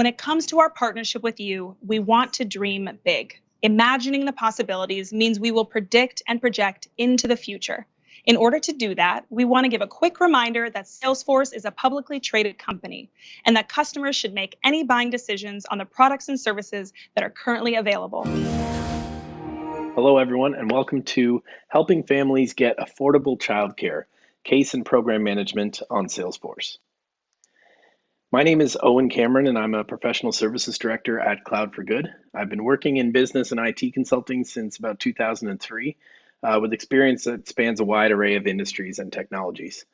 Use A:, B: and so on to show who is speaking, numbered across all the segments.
A: When it comes to our partnership with you, we want to dream big. Imagining the possibilities means we will predict and project into the future. In order to do that, we want to give a quick reminder that Salesforce is a publicly traded company and that customers should make any buying decisions on the products and services that are currently available.
B: Hello, everyone, and welcome to Helping Families Get Affordable Childcare Case and Program Management on Salesforce. My name is Owen Cameron, and I'm a professional services director at Cloud for Good. I've been working in business and IT consulting since about 2003, uh, with experience that spans a wide array of industries and technologies.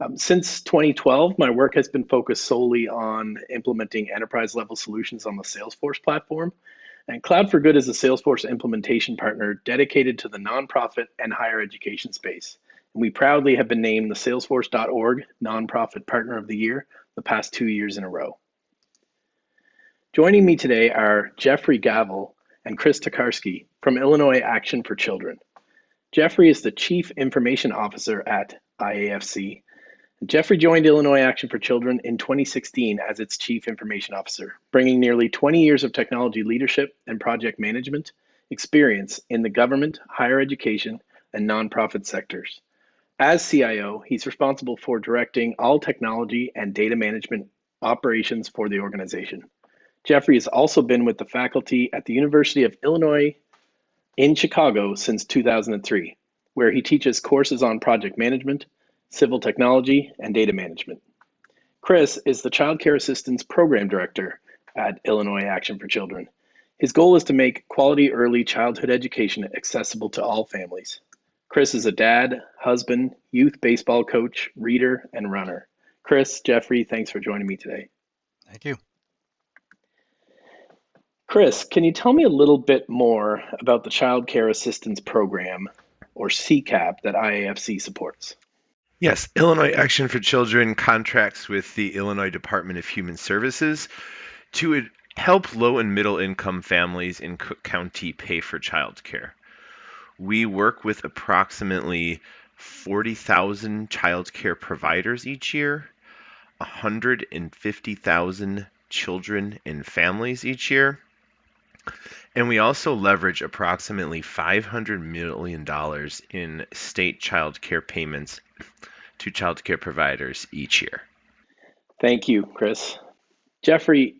B: Um, since 2012, my work has been focused solely on implementing enterprise level solutions on the Salesforce platform. And Cloud for Good is a Salesforce implementation partner dedicated to the nonprofit and higher education space. And we proudly have been named the Salesforce.org Nonprofit Partner of the Year the past two years in a row. Joining me today are Jeffrey Gavel and Chris Tokarski from Illinois Action for Children. Jeffrey is the Chief Information Officer at IAFC. Jeffrey joined Illinois Action for Children in 2016 as its Chief Information Officer, bringing nearly 20 years of technology leadership and project management experience in the government, higher education, and nonprofit sectors. As CIO, he's responsible for directing all technology and data management operations for the organization. Jeffrey has also been with the faculty at the University of Illinois in Chicago since 2003, where he teaches courses on project management, civil technology, and data management. Chris is the Child Care Assistance Program Director at Illinois Action for Children. His goal is to make quality early childhood education accessible to all families. Chris is a dad, husband, youth baseball coach, reader, and runner. Chris, Jeffrey, thanks for joining me today.
C: Thank you.
B: Chris, can you tell me a little bit more about the Child Care Assistance Program, or CCAP, that IAFC supports?
D: Yes, Illinois Action for Children contracts with the Illinois Department of Human Services to help low and middle income families in Cook County pay for childcare. We work with approximately 40,000 childcare providers each year, 150,000 children and families each year. And we also leverage approximately $500 million in state child care payments to child care providers each year.
B: Thank you, Chris. Jeffrey,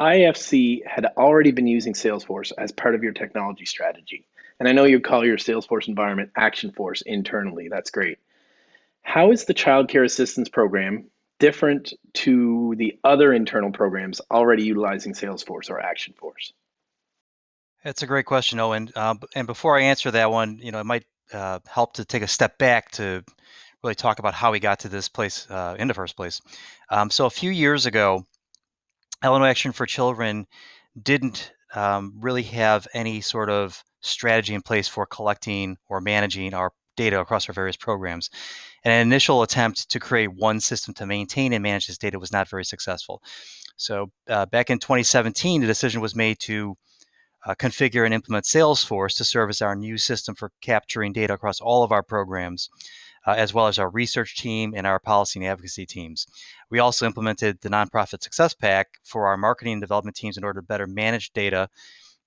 B: IFC had already been using Salesforce as part of your technology strategy. And I know you call your Salesforce environment Action Force internally. That's great. How is the Child Care Assistance Program different to the other internal programs already utilizing Salesforce or Action Force?
C: That's a great question, Owen. Uh, and before I answer that one, you know, it might uh, help to take a step back to really talk about how we got to this place uh, in the first place. Um, so a few years ago, Illinois Action for Children didn't um, really have any sort of strategy in place for collecting or managing our data across our various programs. And an initial attempt to create one system to maintain and manage this data was not very successful. So uh, back in 2017, the decision was made to uh, configure and implement Salesforce to serve as our new system for capturing data across all of our programs, uh, as well as our research team and our policy and advocacy teams. We also implemented the Nonprofit Success Pack for our marketing and development teams in order to better manage data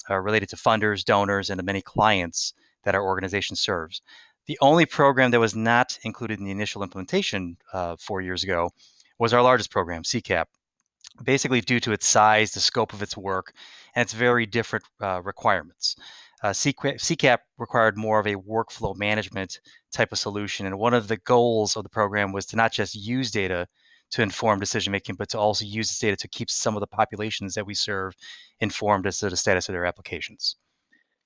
C: uh, related to funders, donors, and the many clients that our organization serves. The only program that was not included in the initial implementation uh, four years ago was our largest program, CCAP. Basically, due to its size, the scope of its work, and its very different uh, requirements. Uh, CCAP required more of a workflow management type of solution. And one of the goals of the program was to not just use data to inform decision making, but to also use this data to keep some of the populations that we serve informed as to the status of their applications.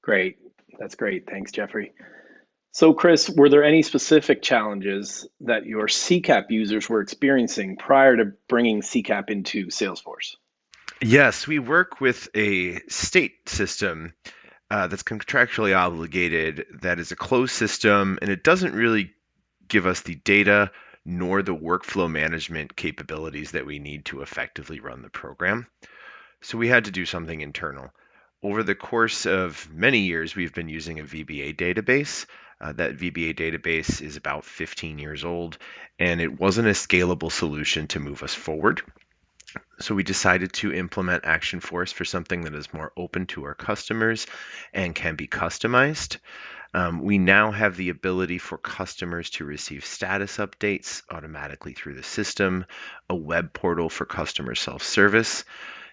B: Great. That's great. Thanks, Jeffrey. So, Chris, were there any specific challenges that your CCAP users were experiencing prior to bringing CCAP into Salesforce?
D: Yes, we work with a state system uh, that's contractually obligated, that is a closed system, and it doesn't really give us the data nor the workflow management capabilities that we need to effectively run the program. So we had to do something internal. Over the course of many years, we've been using a VBA database. Uh, that VBA database is about 15 years old, and it wasn't a scalable solution to move us forward. So we decided to implement Action Force for something that is more open to our customers and can be customized. Um, we now have the ability for customers to receive status updates automatically through the system, a web portal for customer self-service.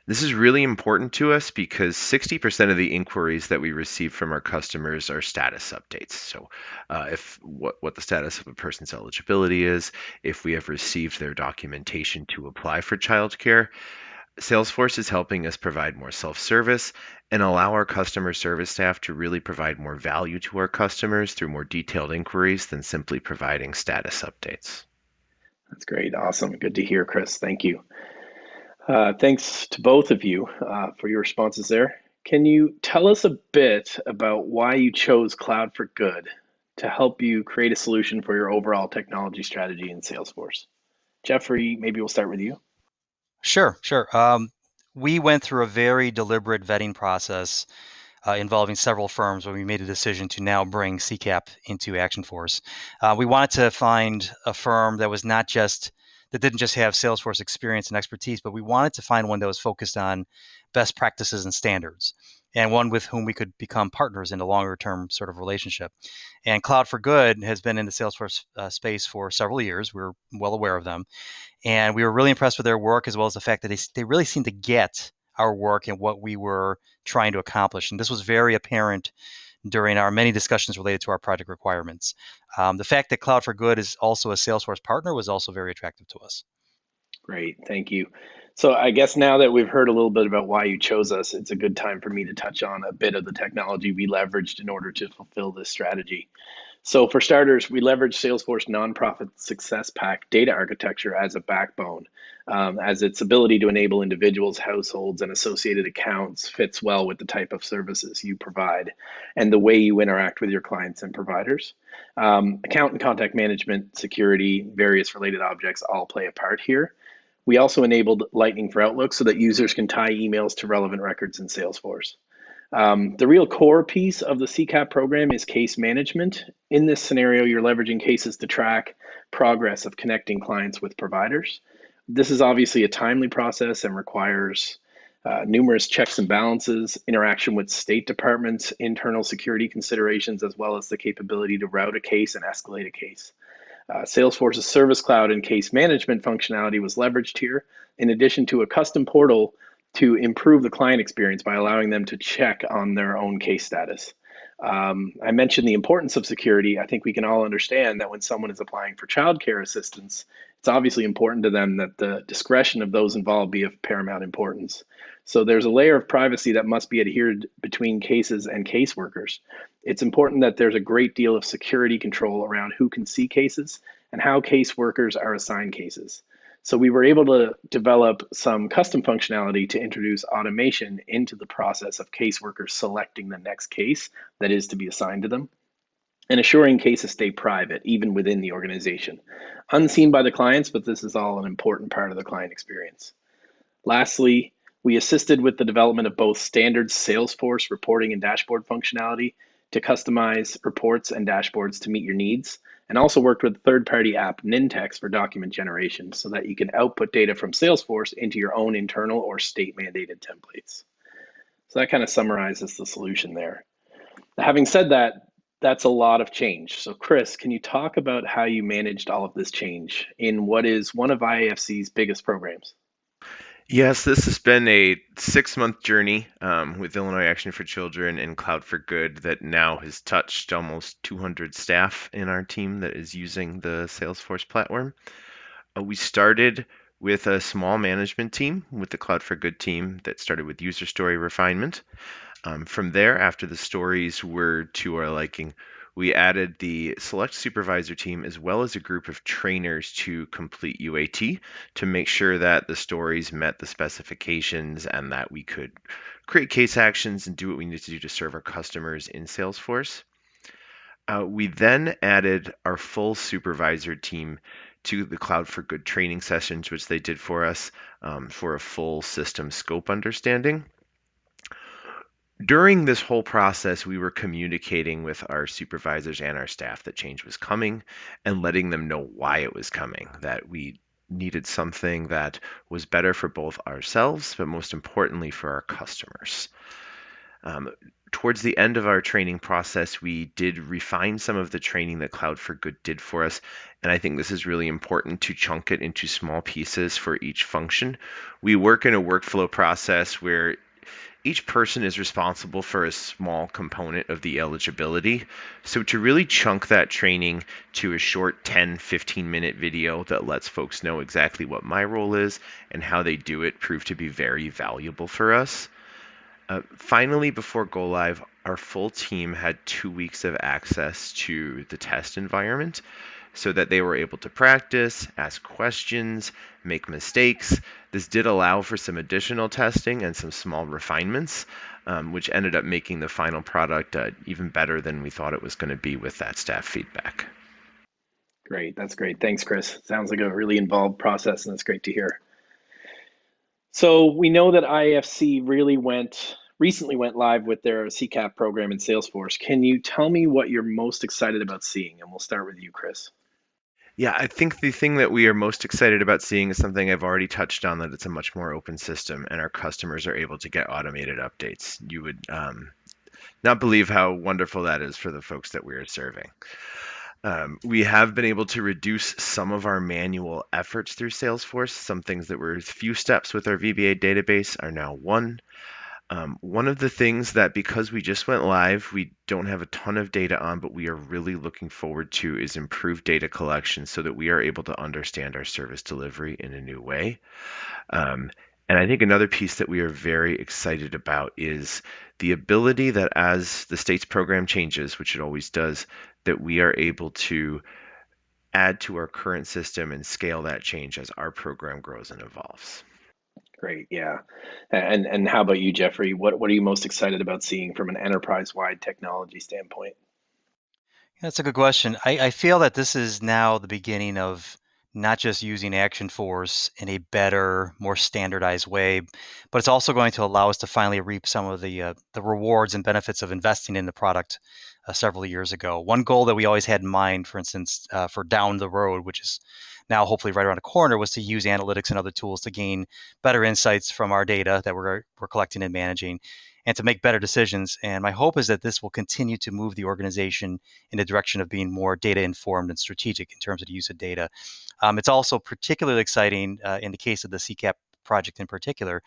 D: This is really important to us because 60% of the inquiries that we receive from our customers are status updates. So, uh, if what, what the status of a person's eligibility is, if we have received their documentation to apply for childcare, Salesforce is helping us provide more self-service and allow our customer service staff to really provide more value to our customers through more detailed inquiries than simply providing status updates.
B: That's great. Awesome. Good to hear, Chris. Thank you. Uh, thanks to both of you uh, for your responses there. Can you tell us a bit about why you chose Cloud for Good to help you create a solution for your overall technology strategy in Salesforce? Jeffrey, maybe we'll start with you.
C: Sure, sure. Um, we went through a very deliberate vetting process uh, involving several firms when we made a decision to now bring CCAP into Action Force. Uh, we wanted to find a firm that was not just that didn't just have Salesforce experience and expertise, but we wanted to find one that was focused on best practices and standards, and one with whom we could become partners in a longer term sort of relationship. And Cloud for Good has been in the Salesforce uh, space for several years. We're well aware of them. And we were really impressed with their work as well as the fact that they, they really seemed to get our work and what we were trying to accomplish. And this was very apparent during our many discussions related to our project requirements. Um, the fact that Cloud for Good is also a Salesforce partner was also very attractive to us.
B: Great, thank you. So I guess now that we've heard a little bit about why you chose us, it's a good time for me to touch on a bit of the technology we leveraged in order to fulfill this strategy. So for starters, we leverage Salesforce Nonprofit Success Pack data architecture as a backbone, um, as its ability to enable individuals, households, and associated accounts fits well with the type of services you provide and the way you interact with your clients and providers. Um, account and contact management, security, various related objects all play a part here. We also enabled Lightning for Outlook so that users can tie emails to relevant records in Salesforce. Um, the real core piece of the CCAP program is case management. In this scenario, you're leveraging cases to track progress of connecting clients with providers. This is obviously a timely process and requires uh, numerous checks and balances, interaction with state departments, internal security considerations, as well as the capability to route a case and escalate a case. Uh, Salesforce's Service Cloud and case management functionality was leveraged here, in addition to a custom portal to improve the client experience by allowing them to check on their own case status. Um, I mentioned the importance of security. I think we can all understand that when someone is applying for childcare assistance, it's obviously important to them that the discretion of those involved be of paramount importance. So there's a layer of privacy that must be adhered between cases and caseworkers. It's important that there's a great deal of security control around who can see cases and how caseworkers are assigned cases. So we were able to develop some custom functionality to introduce automation into the process of caseworkers selecting the next case that is to be assigned to them and assuring cases stay private even within the organization. Unseen by the clients, but this is all an important part of the client experience. Lastly, we assisted with the development of both standard Salesforce reporting and dashboard functionality to customize reports and dashboards to meet your needs, and also worked with third-party app Nintex for document generation so that you can output data from Salesforce into your own internal or state-mandated templates. So that kind of summarizes the solution there. Having said that, that's a lot of change. So Chris, can you talk about how you managed all of this change in what is one of IAFC's biggest programs?
D: Yes, this has been a six month journey um, with Illinois Action for Children and Cloud for Good that now has touched almost 200 staff in our team that is using the Salesforce platform. Uh, we started with a small management team with the Cloud for Good team that started with user story refinement. Um, from there, after the stories were to our liking, we added the select supervisor team as well as a group of trainers to complete UAT to make sure that the stories met the specifications and that we could create case actions and do what we need to do to serve our customers in Salesforce. Uh, we then added our full supervisor team to the Cloud for Good training sessions, which they did for us um, for a full system scope understanding during this whole process, we were communicating with our supervisors and our staff that change was coming and letting them know why it was coming, that we needed something that was better for both ourselves, but most importantly for our customers. Um, towards the end of our training process, we did refine some of the training that Cloud for Good did for us. And I think this is really important to chunk it into small pieces for each function. We work in a workflow process where each person is responsible for a small component of the eligibility. So to really chunk that training to a short 10, 15 minute video that lets folks know exactly what my role is and how they do it proved to be very valuable for us. Uh, finally, before go live, our full team had two weeks of access to the test environment so that they were able to practice, ask questions, make mistakes. This did allow for some additional testing and some small refinements, um, which ended up making the final product uh, even better than we thought it was going to be with that staff feedback.
B: Great, that's great. Thanks, Chris. Sounds like a really involved process, and that's great to hear. So we know that IFC really went recently went live with their CCAP program in Salesforce. Can you tell me what you're most excited about seeing? And we'll start with you, Chris.
D: Yeah, I think the thing that we are most excited about seeing is something I've already touched on that it's a much more open system and our customers are able to get automated updates. You would um, not believe how wonderful that is for the folks that we are serving. Um, we have been able to reduce some of our manual efforts through Salesforce. Some things that were a few steps with our VBA database are now one. Um, one of the things that because we just went live, we don't have a ton of data on, but we are really looking forward to is improved data collection so that we are able to understand our service delivery in a new way. Um, and I think another piece that we are very excited about is the ability that as the state's program changes, which it always does, that we are able to add to our current system and scale that change as our program grows and evolves.
B: Great, yeah. And and how about you, Jeffrey? What what are you most excited about seeing from an enterprise-wide technology standpoint?
C: That's a good question. I, I feel that this is now the beginning of not just using Action Force in a better, more standardized way, but it's also going to allow us to finally reap some of the uh, the rewards and benefits of investing in the product uh, several years ago. One goal that we always had in mind, for instance, uh, for down the road, which is now hopefully right around the corner, was to use analytics and other tools to gain better insights from our data that we're we're collecting and managing, and to make better decisions. And my hope is that this will continue to move the organization in the direction of being more data informed and strategic in terms of the use of data. Um, it's also particularly exciting uh, in the case of the CCAP project in particular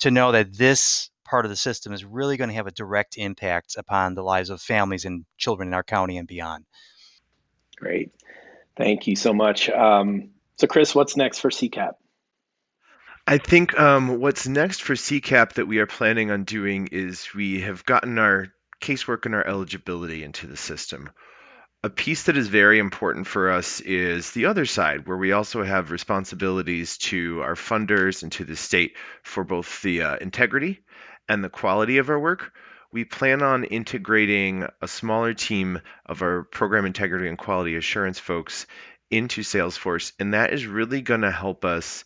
C: to know that this part of the system is really going to have a direct impact upon the lives of families and children in our county and beyond.
B: Great. Thank you so much. Um, so, Chris, what's next for CCAP?
D: I think um, what's next for CCAP that we are planning on doing is we have gotten our casework and our eligibility into the system. A piece that is very important for us is the other side, where we also have responsibilities to our funders and to the state for both the uh, integrity and the quality of our work. We plan on integrating a smaller team of our program integrity and quality assurance folks into Salesforce, and that is really going to help us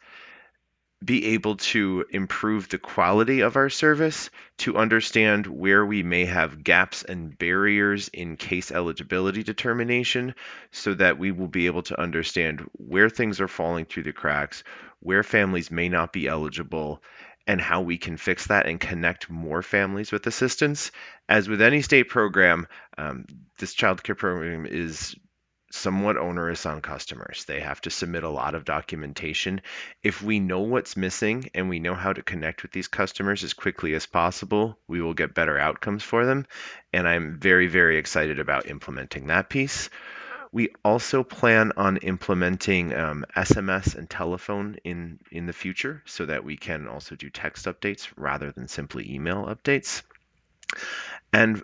D: be able to improve the quality of our service, to understand where we may have gaps and barriers in case eligibility determination, so that we will be able to understand where things are falling through the cracks, where families may not be eligible, and how we can fix that and connect more families with assistance. As with any state program, um, this child care program is somewhat onerous on customers. They have to submit a lot of documentation. If we know what's missing and we know how to connect with these customers as quickly as possible, we will get better outcomes for them. And I'm very, very excited about implementing that piece. We also plan on implementing um, SMS and telephone in, in the future so that we can also do text updates rather than simply email updates. And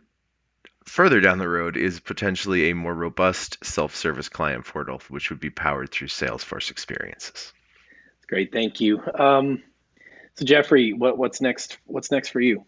D: further down the road is potentially a more robust self-service client portal, which would be powered through Salesforce experiences.
B: Great, thank you. Um, so Jeffrey, what, what's next? What's next for you?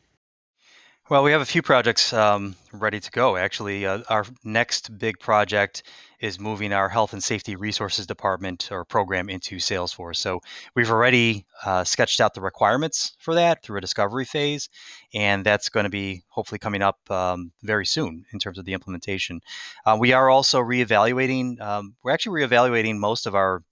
C: Well, we have a few projects um, ready to go. Actually, uh, our next big project is moving our health and safety resources department or program into Salesforce. So we've already uh, sketched out the requirements for that through a discovery phase, and that's going to be hopefully coming up um, very soon in terms of the implementation. Uh, we are also reevaluating. Um, we're actually reevaluating most of our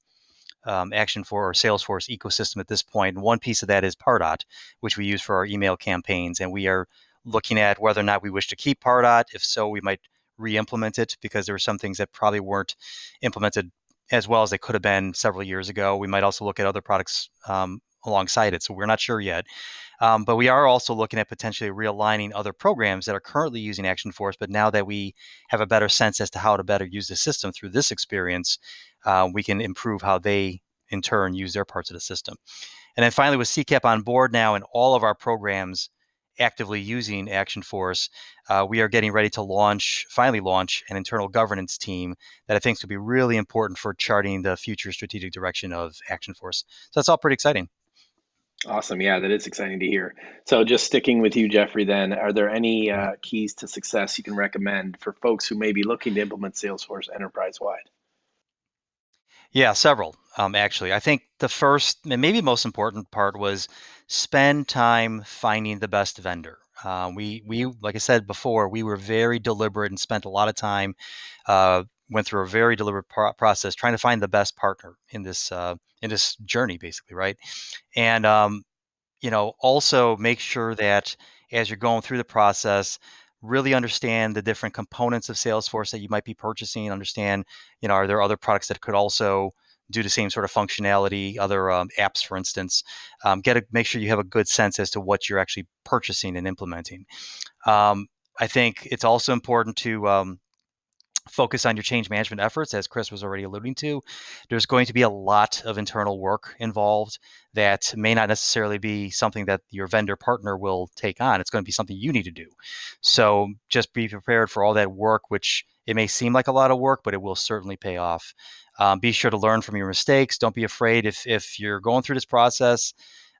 C: um, Action Force or Salesforce ecosystem at this point. And one piece of that is Pardot, which we use for our email campaigns. And we are looking at whether or not we wish to keep Pardot. If so, we might re-implement it because there were some things that probably weren't implemented as well as they could have been several years ago. We might also look at other products um, alongside it. So we're not sure yet. Um, but we are also looking at potentially realigning other programs that are currently using Action Force. But now that we have a better sense as to how to better use the system through this experience, uh, we can improve how they in turn use their parts of the system. And then finally, with CCAP on board now in all of our programs actively using Action Force, uh, we are getting ready to launch, finally launch, an internal governance team that I think is going to be really important for charting the future strategic direction of Action Force. So that's all pretty exciting.
B: Awesome. Yeah, that is exciting to hear. So, just sticking with you, Jeffrey, then, are there any uh, keys to success you can recommend for folks who may be looking to implement Salesforce enterprise wide?
C: Yeah, several. Um, actually, I think the first and maybe most important part was spend time finding the best vendor. Uh, we we like I said before, we were very deliberate and spent a lot of time. Uh, went through a very deliberate pro- process trying to find the best partner in this uh, in this journey, basically, right? And um, you know, also make sure that as you're going through the process, really understand the different components of Salesforce that you might be purchasing. Understand, you know, are there other products that could also do the same sort of functionality, other um, apps, for instance. Um, get a, make sure you have a good sense as to what you're actually purchasing and implementing. Um, I think it's also important to um, focus on your change management efforts, as Chris was already alluding to. There's going to be a lot of internal work involved that may not necessarily be something that your vendor partner will take on. It's going to be something you need to do. So just be prepared for all that work, which it may seem like a lot of work, but it will certainly pay off. Um, be sure to learn from your mistakes. Don't be afraid if if you're going through this process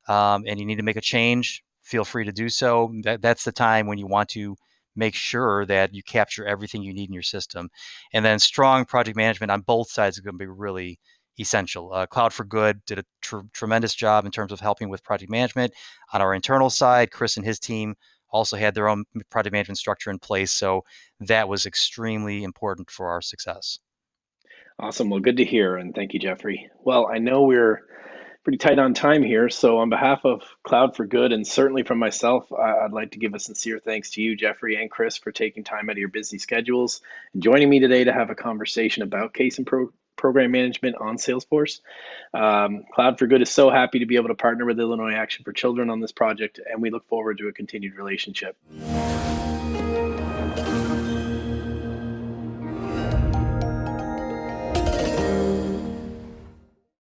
C: um, and you need to make a change. Feel free to do so. That, that's the time when you want to make sure that you capture everything you need in your system. And then strong project management on both sides is going to be really essential. Uh, Cloud for Good did a tr- tremendous job in terms of helping with project management on our internal side. Chris and his team also had their own project management structure in place. So that was extremely important for our success.
B: Awesome. Well, good to hear. And thank you, Jeffrey. Well, I know we're pretty tight on time here. So, on behalf of Cloud for Good, and certainly from myself, I'd like to give a sincere thanks to you, Jeffrey and Chris, for taking time out of your busy schedules and joining me today to have a conversation about case and pro- program management on Salesforce. Um, Cloud for Good is so happy to be able to partner with Illinois Action for Children on this project, and we look forward to a continued relationship.